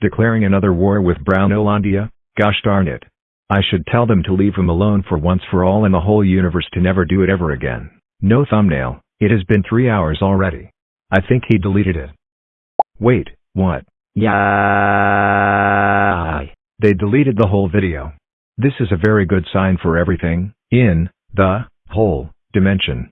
Declaring another war with Brown Olandia? Gosh darn it. I should tell them to leave him alone for once for all in the whole universe to never do it ever again. No thumbnail, it has been three hours already. I think he deleted it. Wait, what? Yeah. Ah. They deleted the whole video. This is a very good sign for everything, in, the, whole, dimension.